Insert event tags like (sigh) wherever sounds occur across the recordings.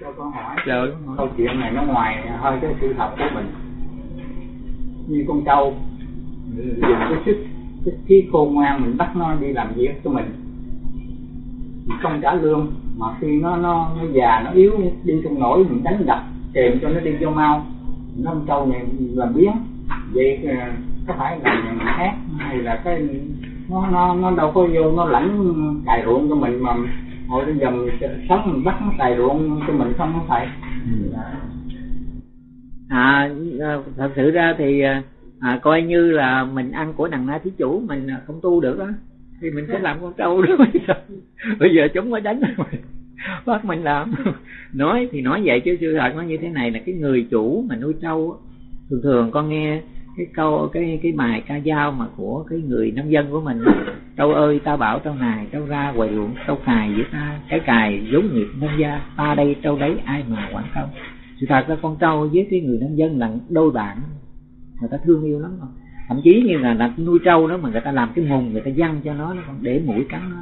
cho con hỏi Trời câu chuyện này nó ngoài hơi cái sự thật của mình. Như con trâu. Dùng cái sức cái trí khôn ngoan mình bắt nó đi làm việc cho mình. Mình không trả lương mà khi nó nó nó già nó yếu đi không nổi mình đánh đập kèm cho nó đi vô mau. Nó con trâu này làm biến vậy ờ, có phải là người khác hay là cái nó nó nó đâu có vô nó lãnh cài ruộng cho mình mà hồi bây giờ sống mình bắt nó cài ruộng cho mình không có phải. Ừ. À, à thật sự ra thì à, à, coi như là mình ăn của đằng na thí chủ mình à, không tu được đó thì mình sẽ làm con trâu đó (laughs) bây giờ. Chúng mới đánh mình. Bắt mình làm. (laughs) Nói thì nói vậy chứ sự thật nó như thế này là cái người chủ mà nuôi trâu thường thường con nghe cái câu cái cái bài ca dao mà của cái người nông dân của mình trâu ơi ta bảo trâu này trâu ra quầy ruộng trâu cài với ta cái cài giống nghiệp nông gia ta đây trâu đấy ai mà quản không sự thật là con trâu với cái người nông dân là đôi bạn người ta thương yêu lắm không thậm chí như là, là nuôi trâu đó mà người ta làm cái mùng người ta dăng cho nó nó còn để mũi cắn nó.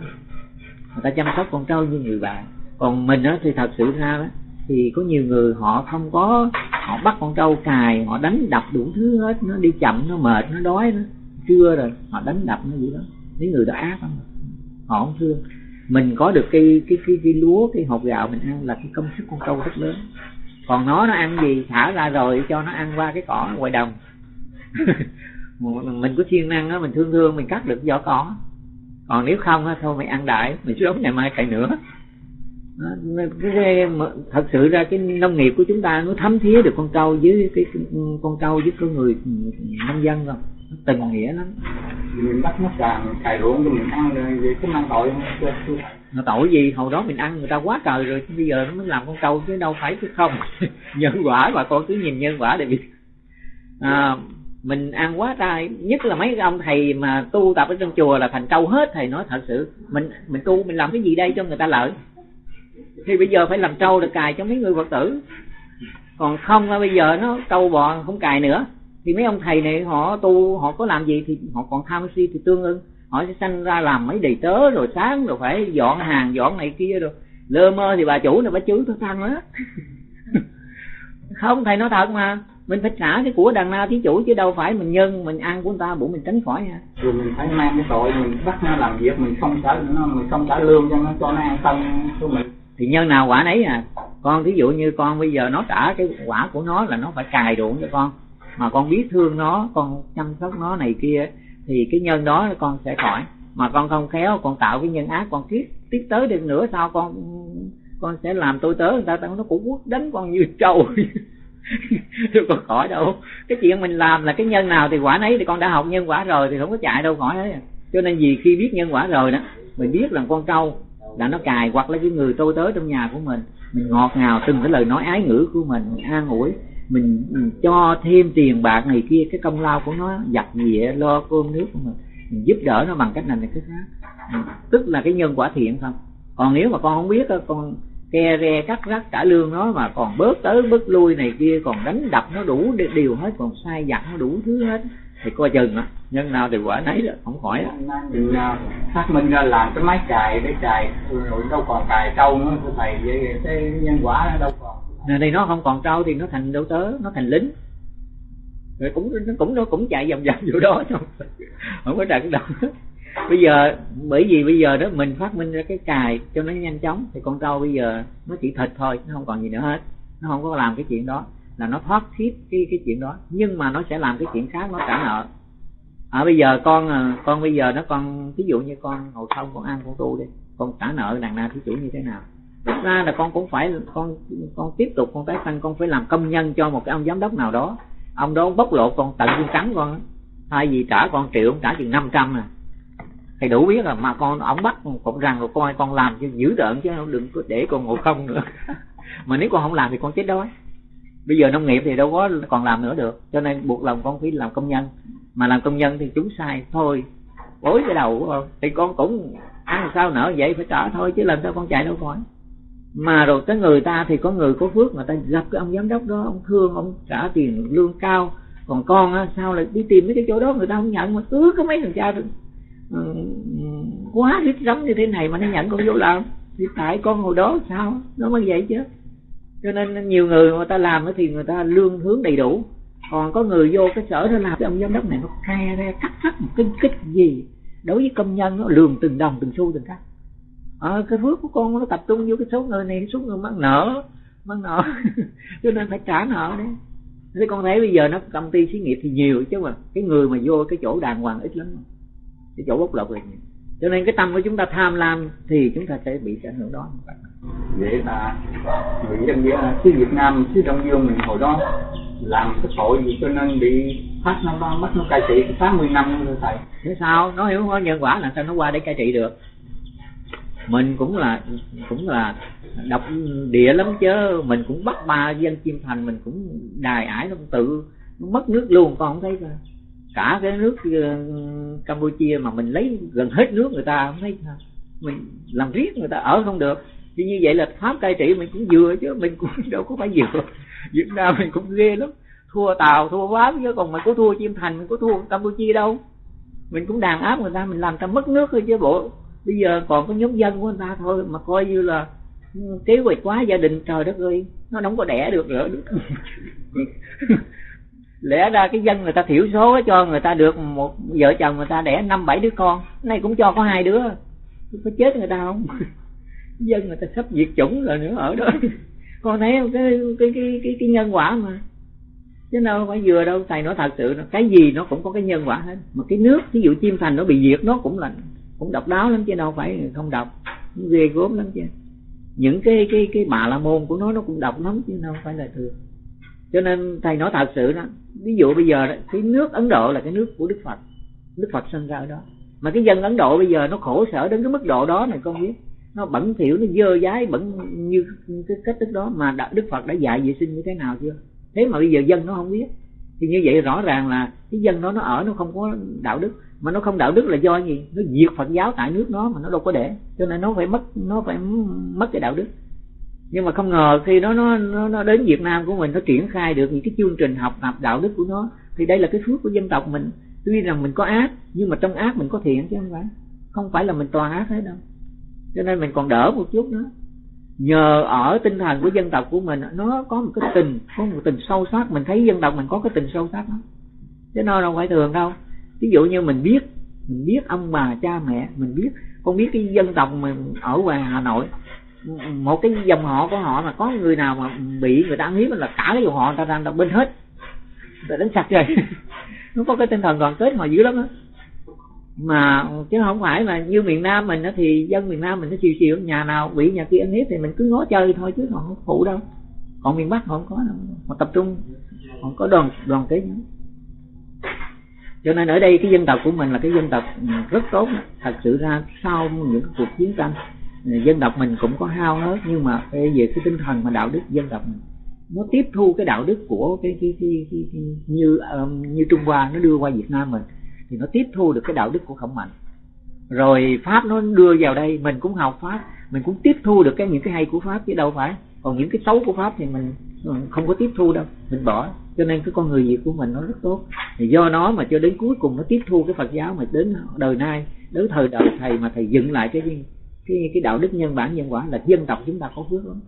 Người ta chăm sóc con trâu như người bạn. Còn mình đó thì thật sự ra đó thì có nhiều người họ không có họ bắt con trâu cài họ đánh đập đủ thứ hết nó đi chậm nó mệt nó đói nó trưa rồi họ đánh đập nó vậy đó. Mấy người đó ác lắm. Họ không thương. Mình có được cái cái cái, cái lúa cái hột gạo mình ăn là cái công sức con trâu rất lớn. Còn nó nó ăn gì? Thả ra rồi cho nó ăn qua cái cỏ ngoài đồng. (laughs) Mình có siêng năng á mình thương thương mình cắt được vỏ cỏ. Còn nếu không á thôi mày ăn đại mình sống ngày mai cày nữa cái, thật sự ra cái nông nghiệp của chúng ta nó thấm thía được con trâu với cái, con trâu với con người nông dân không? Nó tình nghĩa lắm. Mình bắt nó càng cài ruộng cho mình ăn rồi vậy có mang tội không? Nó tội gì? Hồi đó mình ăn người ta quá trời rồi bây giờ nó mới làm con trâu chứ đâu phải chứ không. (laughs) Nhân quả bà con cứ nhìn nhân quả để biết. À, mình ăn quá trai nhất là mấy ông thầy mà tu tập ở trong chùa là thành trâu hết thầy nói thật sự. Mình mình tu mình làm cái gì đây cho người ta lợi thì bây giờ phải làm trâu được cài cho mấy người phật tử. Còn không bây giờ nó trâu bò, không cài nữa. Thì mấy ông thầy này, họ tu, họ có làm gì thì họ còn tham si thì tương ưng. Họ sẽ sanh ra làm mấy đầy tớ, rồi sáng rồi phải dọn hàng, dọn này kia rồi. Lơ mơ thì bà chủ này bà chửi tôi thăng á. Không, thầy nói thật mà. Mình phải trả cái của đằng na thí chủ chứ đâu phải mình nhân, mình ăn của người ta bụng mình tránh khỏi ha rồi mình phải mang cái tội mình bắt nó làm việc, mình không trả, nó, mình không trả lương cho nó cho nó an tâm của mình thì nhân nào quả nấy à. Con thí dụ như con bây giờ nó trả cái quả của nó là nó phải cài ruộng cho con. Mà con biết thương nó, con chăm sóc nó này kia, thì cái nhân đó con sẽ khỏi. Mà con không khéo, con tạo cái nhân ác, con tiếp tiếp tới được nữa sao con con sẽ làm tôi tớ người ta nó cũng quất đánh con như trâu. (laughs) Chứ có khỏi đâu. Cái chuyện mình làm là cái nhân nào thì quả nấy, thì con đã học nhân quả rồi thì không có chạy đâu khỏi đấy cho nên vì khi biết nhân quả rồi đó, mình biết là con trâu là nó cài hoặc là cái người tôi tới trong nhà của mình. Mình ngọt ngào từng cái lời nói ái ngữ của mình, mình an ủi. Mình, mình cho thêm tiền bạc này kia cái công lao của nó giặt dĩa lo cơm nước của mình. Mình giúp đỡ nó bằng cách này này cái khác. Ừ, tức là cái nhân quả thiện không? Còn nếu mà con không biết con ke re cắt rắc trả lương nó mà còn bớt tới bớt lui này kia còn đánh đập nó đủ điều hết còn sai dặn nó đủ thứ hết thì coi chừng á nhân nào thì quả nấy đó không khỏi á. Mình phát minh ra làm cái máy cài để cài rồi đâu còn cài trâu nữa thưa thầy vậy cái nhân quả nó đâu còn. Này thì nó không còn trâu thì nó thành đâu tớ nó thành lính. Rồi cũng nó cũng nó cũng chạy vòng vòng chỗ đó thôi không có trận đâu. Bây giờ bởi vì bây giờ đó mình phát minh ra cái cài cho nó nhanh chóng thì con trâu bây giờ nó chỉ thịt thôi nó không còn gì nữa hết. Nó không có làm cái chuyện đó là nó thoát thiết cái cái chuyện đó. Nhưng mà nó sẽ làm cái chuyện khác, nó trả nợ. À bây giờ con à, con bây giờ nó con ví dụ như con ngồi không con ăn con tu đi, con trả nợ đằng nào thí chủ như thế nào? Thực ra là con cũng phải, con con tiếp tục, con tái sanh, con phải làm công nhân cho một cái ông giám đốc nào đó. Ông đó bóc lột con, tận viên cắn con thay vì trả con triệu, ông trả chừng năm trăm à. Thầy đủ biết là mà con, ông bắt cũng rằng rồi coi con làm cho dữ đợn chứ đừng có để con ngồi không nữa. (laughs) Mà nếu con không làm thì con chết đói bây giờ nông nghiệp thì đâu có còn làm nữa được cho nên buộc lòng con phải làm công nhân. Mà làm công nhân thì chúng sai thôi. Bối cái đầu của con thì con cũng ăn sao nở vậy phải trả thôi chứ làm sao con chạy đâu khỏi. Mà rồi cái người ta thì có người có phước mà ta gặp cái ông giám đốc đó ông thương ông trả tiền lương cao. Còn con á sao lại đi tìm mấy cái chỗ đó người ta không nhận mà cứ có mấy thằng cha ừ, quá rít rắm như thế này mà nó nhận con vô làm. Thì tại con hồi đó sao? Nó mới vậy chứ cho nên nhiều người người ta làm thì người ta lương hướng đầy đủ. Còn có người vô cái sở nó làm cái ông giám đốc này nó khe ra cắt thắt một kinh kích gì. Đối với công nhân nó lường từng đồng từng xu từng cắt à, ờ, cái phước của con nó tập trung vô cái số người này số người mắc nợ mắc nợ. (laughs) Cho nên phải trả nợ đấy. Thế con thấy bây giờ nó công ty xí nghiệp thì nhiều chứ mà cái người mà vô cái chỗ đàng hoàng ít lắm. Cái chỗ bốc lột là nhiều cho nên cái tâm của chúng ta tham lam thì chúng ta sẽ bị ảnh hưởng đó. Vậy là người dân xứ Việt Nam xứ Đông Dương mình hồi đó làm cái tội gì cho nên bị phát năm ba mất nó cai trị tám mươi năm nữa thầy. Thế sao? Nó hiểu có nhân quả là sao? Nó qua để cai trị được. Mình cũng là cũng là độc địa lắm chứ. Mình cũng bắt ba dân chim thành mình cũng đài ải nó tự mất nước luôn con không thấy sao cả cái nước ờ, Campuchia mà mình lấy gần hết nước người ta không thấy mình làm riết người ta, ở không được. Thì như vậy là pháp cai trị mình cũng vừa chứ, mình cũng (laughs) đâu có phải vừa. Việt Nam mình cũng ghê lắm. Thua Tàu, thua Pháp chứ, còn mình có thua Chim Thành mình có thua Campuchia đâu. Mình cũng đàn áp người ta, mình làm ta mất nước thôi chứ bộ. Bây giờ còn có nhóm dân của người ta thôi, mà coi như là ừ, kế hoạch quá gia đình trời đất ơi, nó không có đẻ được nữa (laughs) lẽ ra cái dân người ta thiểu số cho người ta được một vợ chồng người ta đẻ năm bảy đứa con nay cũng cho có hai đứa. Có chết người ta không? (laughs) Dân người ta sắp diệt chủng rồi nữa ở đó. (laughs) Con thấy không? Cái cái cái cái, cái nhân quả mà. Chứ đâu phải vừa đâu thầy nói thật sự cái gì nó cũng có cái nhân quả hết. Mà cái nước ví dụ chim thành nó bị diệt nó cũng là cũng độc đáo lắm chứ đâu phải không độc ghê gốm lắm chứ. Những cái cái cái bà la môn của nó nó cũng độc lắm chứ đâu phải là thường cho nên thầy nói thật sự đó, ví dụ bây giờ cái nước ấn độ là cái nước của đức phật đức phật sinh ra ở đó. Mà cái dân ấn độ bây giờ nó khổ sở đến cái mức độ đó này, con biết. Nó bẩn thỉu, nó dơ dái bẩn như cái cách thức đó. Mà đức phật đã dạy vệ sinh như thế nào chưa? Thế mà bây giờ dân nó không biết. Thì như vậy rõ ràng là cái dân đó nó ở, nó không có đạo đức. Mà nó không đạo đức là do gì? Nó diệt phật giáo tại nước nó mà nó đâu có để. Cho nên nó phải mất, nó phải mất cái đạo đức nhưng mà không ngờ khi nó nó nó, nó đến Việt Nam của mình nó triển khai được những cái chương trình học tập đạo đức của nó thì đây là cái phước của dân tộc mình. Tuy rằng mình có ác nhưng mà trong ác mình có thiện chứ không phải. Không phải là mình toàn ác hết đâu. Cho nên mình còn đỡ một chút nữa. Nhờ ở tinh thần của dân tộc của mình nó có một cái tình có một tình sâu sắc. Mình thấy dân tộc mình có cái tình sâu sắc đó chứ nó đâu phải thường đâu. Ví dụ như mình biết mình biết ông bà cha mẹ mình biết con biết cái dân tộc mình ở ngoài hà nội một cái dòng họ của họ mà có người nào mà bị người ta ăn hiếp là cả cái dòng họ người ta đang đọc bên hết. Người ta đánh sạch rồi (laughs) nó có cái tinh thần đoàn kết họ dữ lắm á. Mà chứ không phải là như miền Nam mình đó thì dân miền Nam mình nó chiều chiều, nhà nào bị nhà kia ăn hiếp thì mình cứ ngó chơi thôi chứ họ không phụ đâu. Còn miền Bắc họ không có đâu họ tập trung họ có đoàn đoàn kết nhau cho nên ở đây cái dân tộc của mình là cái dân tộc rất tốt, thật sự ra sau những cuộc chiến tranh dân tộc mình cũng có hao hết nhưng mà về cái tinh thần mà đạo đức dân tộc mình nó tiếp thu cái đạo đức của cái cái cái, cái, cái như um, như Trung Hoa nó đưa qua Việt Nam mình thì nó tiếp thu được cái đạo đức của khổng mạnh. Rồi pháp nó đưa vào đây mình cũng học pháp mình cũng tiếp thu được cái những cái hay của pháp chứ đâu phải. Còn những cái xấu của pháp thì mình không có tiếp thu đâu mình bỏ. Cho nên cái con người việt của mình nó rất tốt. Thì do nó mà cho đến cuối cùng nó tiếp thu cái phật giáo mà đến đời nay đến thời đời thầy mà thầy dựng lại cái cái cái đạo đức nhân bản, nhân quả là dân tộc chúng ta có phước lắm.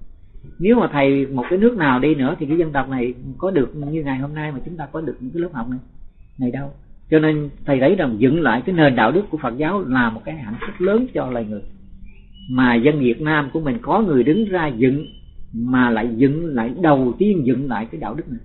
Nếu mà thầy một cái nước nào đi nữa thì cái dân tộc này có được như ngày hôm nay mà chúng ta có được những cái lớp học này này đâu. Cho nên thầy thấy rằng dựng lại cái nền đạo đức của Phật giáo là một cái hạnh phúc lớn cho loài người. Mà dân Việt Nam của mình có người đứng ra dựng mà lại dựng, lại đầu tiên dựng lại cái đạo đức này.